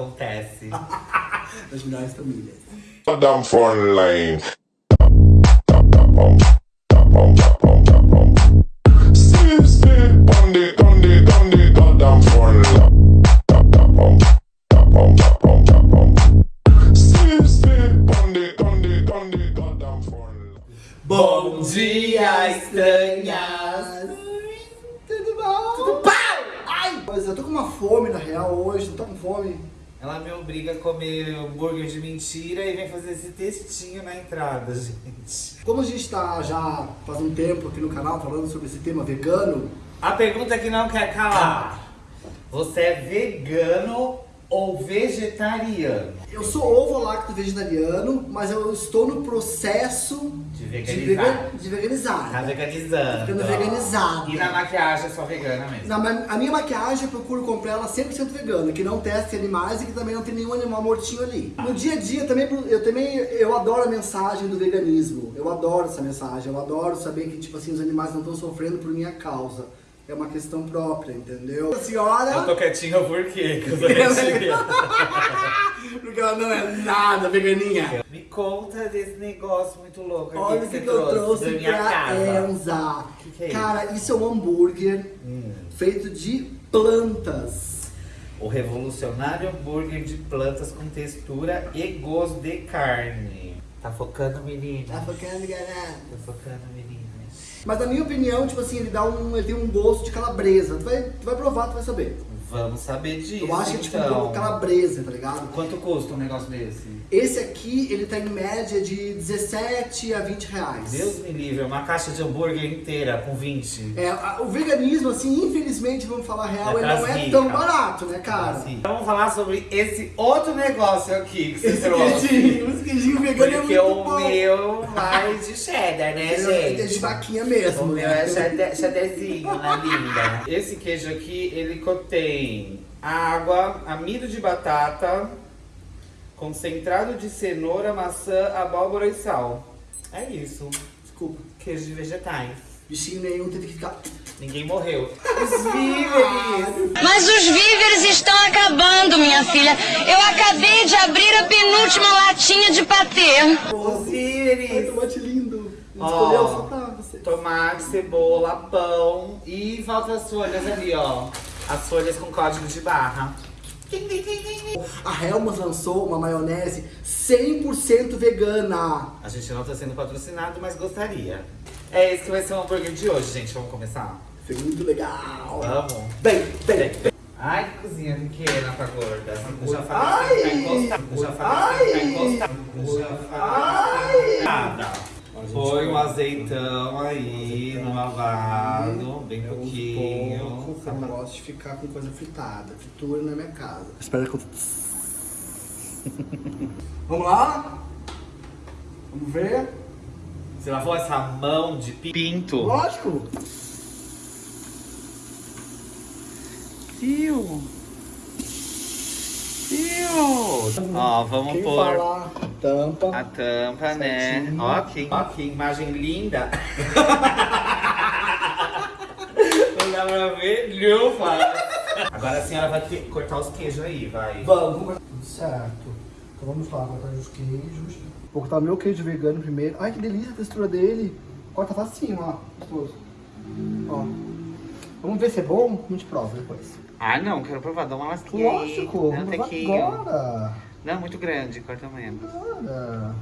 Acontece. Das melhores famílias. Front line. Bom dia, estranhas! Tudo bom? Tudo bom? Ai! Mas eu tô com uma fome na real hoje, não tô com fome. Ela me obriga a comer hambúrguer de mentira e vem fazer esse textinho na entrada, gente. Como a gente tá já faz um tempo aqui no canal falando sobre esse tema vegano, A pergunta que não quer calar. Você é vegano ou vegetariano? eu sou ovo-lacto vegetariano, mas eu estou no processo De veganizar. vega- de veganizar. Tá veganizando. Ficando veganizada. E na maquiagem é só vegana mesmo. Na a minha maquiagem eu procuro comprar ela 100% vegana, que não teste animais e que também não tem nenhum animal mortinho ali. No dia a dia também eu também eu adoro a mensagem do veganismo. Eu adoro essa mensagem. Eu adoro saber que tipo assim os animais não estão sofrendo por minha causa. É uma questão própria, entendeu? A senhora Eu tô quietinho por quê? Porque ela não é nada veganinha. Me conta desse negócio muito louco. Olha o que, que eu trouxe da minha pra casa. Enza. Que que é Cara, isso é um hambúrguer Hum. feito de plantas. O revolucionário hambúrguer de plantas com textura e gosto de carne. Tá focando, menina? Tá focando, galera? Tá focando, menina. Mas na minha opinião, tipo assim, ele dá um. ele tem um gosto de calabresa. Tu vai, tu vai provar, tu vai saber. Vamos saber disso, Eu acho que é tipo um então. pouco calabresa, tá ligado? Quanto custa um negócio desse? Esse aqui, ele tá em média de 17 a 20 reais. Deus me livre, uma caixa de hambúrguer inteira com 20. É, a- o veganismo, assim, infelizmente, vamos falar a real, É ele não é tão barato, né, cara? Assim. Então vamos falar sobre esse outro negócio aqui que você Esse trouxe. queijinho, esse queijinho vegano é Porque muito o bom. meu vai de cheddar, né, Ele é de gente? vaquinha mesmo. O meu né? é cheddar- cheddarzinho, né, linda? Esse queijo aqui, ele contém água, amido de batata, concentrado de cenoura, maçã, abóbora e sal. É isso. Desculpa. Queijo de vegetais. Bichinho nenhum teve que ficar. Ninguém morreu. Os víveres! Mas os víveres estão acabando, minha filha. Eu acabei de abrir a penúltima latinha de patê. Os Ai, víveres! tomate lindo. Ó. Tomate, cebola, pão e falta as folhas ali, ó. As folhas com código de barra. A Helmas lançou uma maionese 100% vegana. A gente não tá sendo patrocinado, mas gostaria. É esse que vai ser o hambúrguer de hoje, gente. Vamos começar? Foi muito legal. Vamos. Bem, bem. Ai, que cozinha pequena pra gorda. Eu já Ai! falei que ficar encostado. Eu já falei que ficar encostado. Eu já falei que ficar encostado. Põe um azeitão aí no lavado, bem pouquinho. Pouco, eu não gosto de ficar com coisa fritada. Fritura na minha casa. Espera que eu... Vamos lá? Vamos ver? Você lavou essa mão de pinto? Lógico. Fio. Fio. Ó, vamos Quem pôr falar tampa. a tampa, né? Certinho. Ó que, ó que imagem linda. Não dá pra ver, lufa. Agora a senhora vai cortar os queijos aí, vai. Vamos, vamos cortar. Certo. Então vamos lá, cortar os queijos. Vou cortar o meu queijo vegano primeiro. Ai, que delícia a textura dele. Corta facinho, ó. Gostoso. Ó. Vamos ver se é bom? A gente prova depois. Ah, não, quero provar, dá uma lasquinha aí. Lógico, Não, vamos provar agora. Não, muito grande, corta menos. Agora.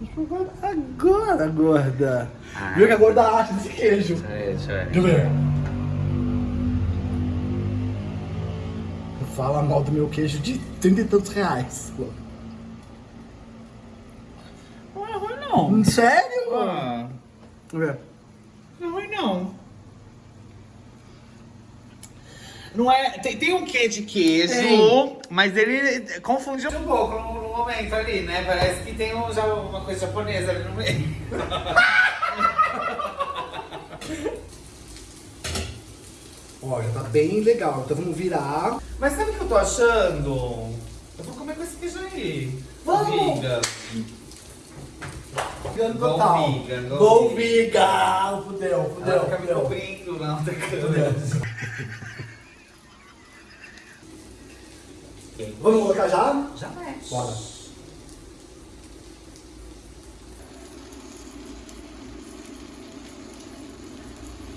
Vamos provar agora, gorda. Ah. Viu que a gorda acha desse queijo? Deixa eu ver, deixa eu ver. Deixa eu ver. Fala mal do meu queijo de trinta e tantos reais. Não é ruim, não. Sério? Ah, Vamos ver. não é ruim, não. Não é. Tem, tem um quê de queijo, Tem. mas ele confundiu um pouco no, no momento ali, né? Parece que tem um, já, uma coisa japonesa ali no meio. Ó, já tá bem legal. Então vamos virar. Mas sabe o que eu tô achando? Eu vou comer com esse queijo aí. Vamos! Viga. Vegano Go total. vegan, go Go vegan. vegan. Fudeu, Ela fudeu, fica me fudeu. cobrindo na outra câmera. Vamos colocar já? Já mexe. Bora.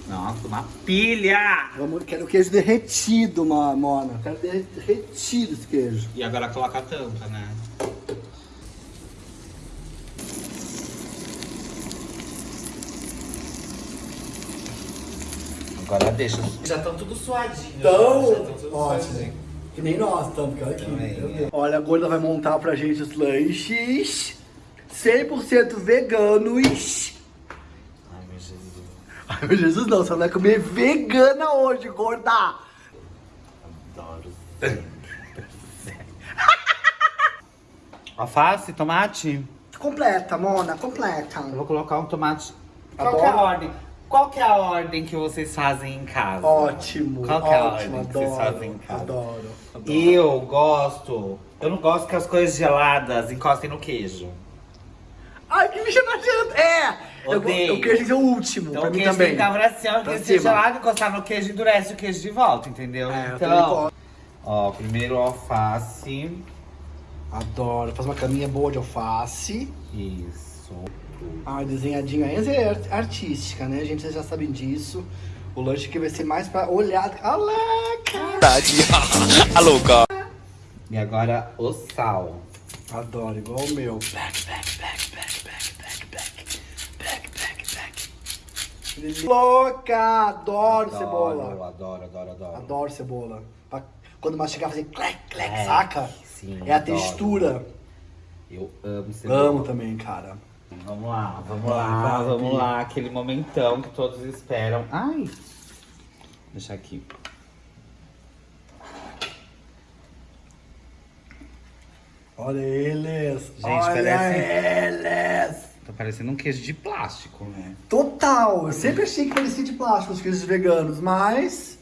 Nossa, uma pilha! Vamos, quero queijo derretido, Mona. Quero derre- derretido esse queijo. E agora coloca a tampa, né? Agora deixa. Já estão tudo suadinho. Então, já tão tudo ótimo. suadinho. Que nem nós estamos, porque olha aqui. Também, é. Olha, a gorda vai montar pra gente os lanches 100% veganos. Ai, meu Jesus. Ai, meu Jesus, não, você vai comer vegana hoje, gorda. Adoro. Alface, tomate? Completa, Mona, completa. Eu vou colocar um tomate. Qual Adoro. que é a ordem? Qual que é a ordem que vocês fazem em casa? Ótimo, Qual que é a ótimo, ordem que vocês fazem em casa? adoro, adoro. Eu gosto. Eu não gosto que as coisas geladas encostem no queijo. Ai, que bicho nojento. É, eu, Odeio. eu quero que ser o último, Então pra o mim queijo também. tem que estar pra cima, porque Pra se é cima. gelado encostar no queijo, endurece o queijo de volta, entendeu? É, então, ó, primeiro alface. Adoro, faz uma caminha boa de alface. Isso. Ah, desenhadinho aí é art- artística, né, gente? Vocês já sabem disso. O lanche aqui vai ser mais pra olhar. Olha lá, cara. E agora o sal. Adoro, igual o meu. Back, back, back, back, back, back, back. Back, back, back. Louca! Adoro, cebola. Adoro, adoro, adoro. Adoro cebola. Pra quando mastigar, fazer clec, clec, É, saca? sim, é a adoro. textura. Eu amo cebola. Amo também, cara. Vamos lá, vamos lá, vamos lá. Aquele momentão que todos esperam. Ai! Deixa aqui. Olha eles. Gente, Olha parece- eles. Tá parecendo um queijo de plástico, né? Total. Eu sempre achei que parecia de plástico os queijos veganos, mas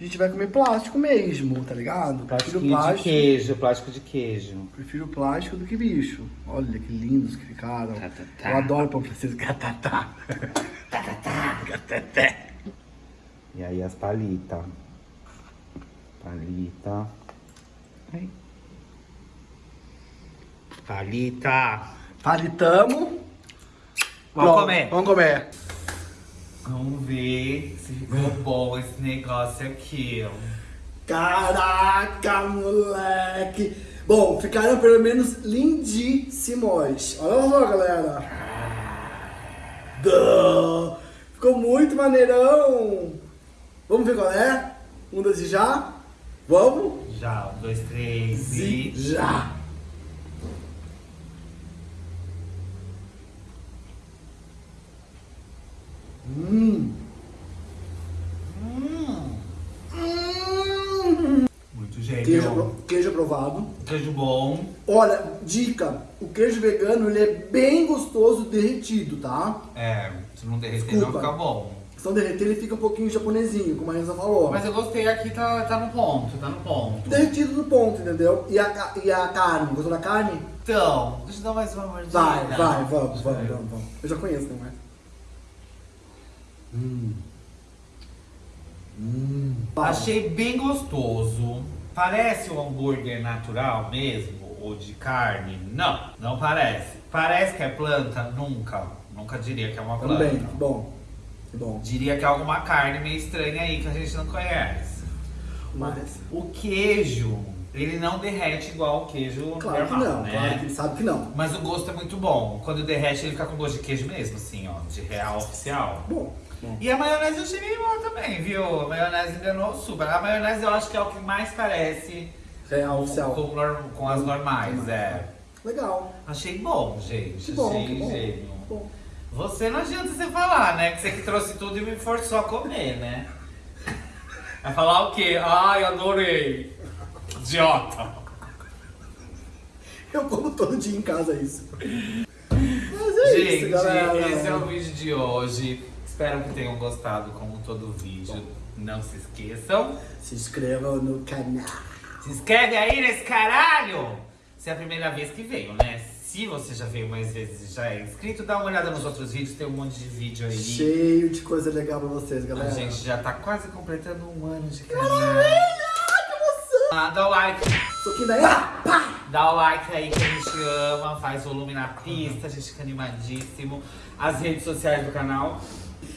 a gente vai comer plástico mesmo, tá ligado? Prefiro Plástico de queijo, plástico de queijo. Prefiro plástico do que bicho. Olha que lindos que ficaram. Tá, tá, tá. Eu adoro pão francês. Gatatá. Gatatá. E aí as palitas. Palita. Palita. Palitamo. Vamos Pronto, comer. Vamos comer. Vamos ver se ficou bom esse negócio aqui. Caraca, moleque. Bom, ficaram pelo menos lindíssimos. Olha só, galera. Duh. Ficou muito maneirão. Vamos ver qual é? Um, dois e já? Vamos? Já, um, dois, três e. já. Hum. Hum. Muito gênio. Queijo, queijo aprovado. Queijo bom. Olha, dica, o queijo vegano ele é bem gostoso derretido, tá? É, se não derreter Desculpa. não fica bom. Se não derreter ele fica um pouquinho japonesinho, como a Renza falou. Mas eu gostei aqui, tá, tá no ponto, tá no ponto. Derretido no ponto, entendeu? E a, e a carne, gostou da carne? Então, deixa eu dar mais uma mordida. Vai, vai, vamos, vamos, vamos, vamos. Eu já conheço, não é? Hum. Hum. Achei bem gostoso. Parece um hambúrguer natural mesmo, ou de carne? Não, não parece. Parece que é planta? Nunca. Nunca diria que é uma planta. Também, que bom. Que bom. Diria que é alguma carne meio estranha aí que a gente não conhece. Mas, O queijo, ele não derrete igual o queijo claro que normal, não, né? claro que sabe que não. Mas o gosto é muito bom. Quando derrete, ele fica com gosto de queijo mesmo, assim, ó, de real oficial. Bom, bom. E a maionese eu achei meio boa também, viu? A maionese enganou super. A maionese eu acho que é o que mais parece Real com, oficial. com, nor- com as normais, é. Legal. Achei bom, gente. Que bom, achei que bom. gênio. Bom. Você não adianta você falar, né? Que você que trouxe tudo e me forçou a comer, né? Vai falar o quê? Ai, adorei. Idiota. Eu como todo dia em casa isso. Mas é Gente, isso, galera. esse é o vídeo de hoje. Espero que tenham gostado, como todo vídeo. Não se esqueçam. Se inscreva no canal. Se inscreve aí nesse caralho! Se é a primeira vez que veio, né? Se você já veio mais vezes e já é inscrito, dá uma olhada nos outros vídeos, tem um monte de vídeo aí. Cheio de coisa legal pra vocês, A galera. gente já tá quase completando um ano de canal. Maravilha! Ah, dá o like. Soquinho daí, pá! Dá o like aí que a gente ama, faz volume na pista, a gente fica animadíssimo. As redes sociais do canal.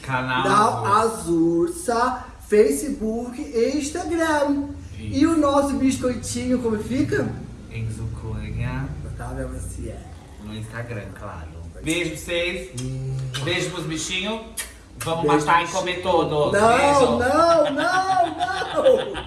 Canal. Da Azursa, Facebook e Instagram. E o nosso biscoitinho, como fica? Enzo Cunha. Otávio Maciel. No Instagram, claro. Beijo pra vocês. Beijo pros bichinhos. Vamos matar e comer todos. Não, Beijo. não, não, não!